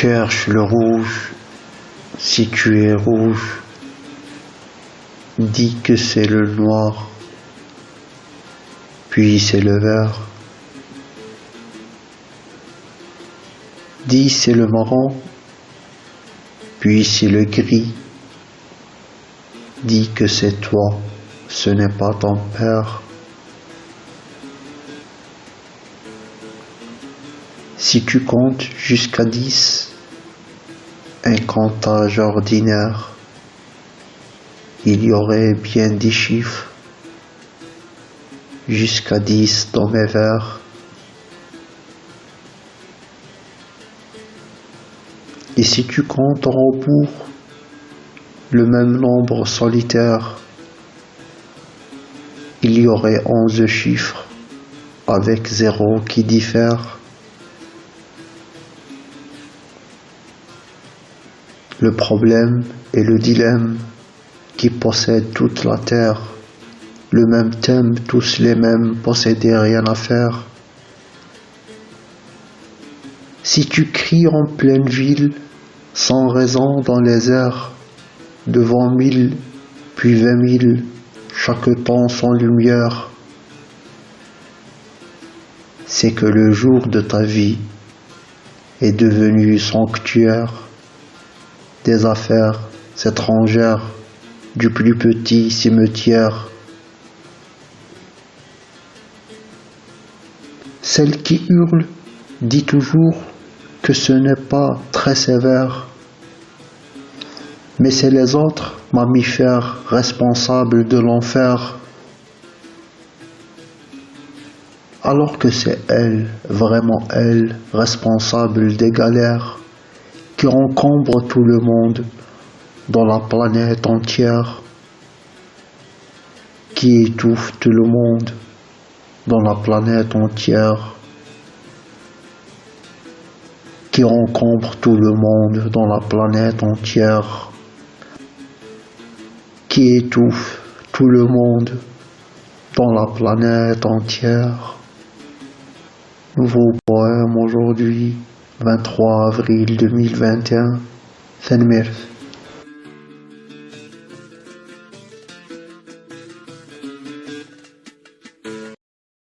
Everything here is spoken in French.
Cherche le rouge, si tu es rouge, dis que c'est le noir, puis c'est le vert. Dis c'est le marron, puis c'est le gris. Dis que c'est toi, ce n'est pas ton père. Si tu comptes jusqu'à dix, un comptage ordinaire, il y aurait bien dix chiffres, jusqu'à dix dans mes vers. Et si tu comptes en rebours le même nombre solitaire, il y aurait onze chiffres avec zéro qui diffère. Le problème est le dilemme qui possède toute la terre. Le même thème, tous les mêmes, posséder rien à faire. Si tu cries en pleine ville, sans raison dans les airs, devant mille, puis vingt mille, chaque temps sans lumière, c'est que le jour de ta vie est devenu sanctuaire des affaires étrangères du plus petit cimetière. Celle qui hurle dit toujours que ce n'est pas très sévère, mais c'est les autres mammifères responsables de l'enfer, alors que c'est elle, vraiment elle, responsable des galères qui encombre tout le monde dans la planète entière, qui étouffe tout le monde dans la planète entière, qui encombre tout le monde dans la planète entière, qui étouffe tout le monde dans la planète entière. Nouveau poème aujourd'hui. 23 avril 2021 Fenmir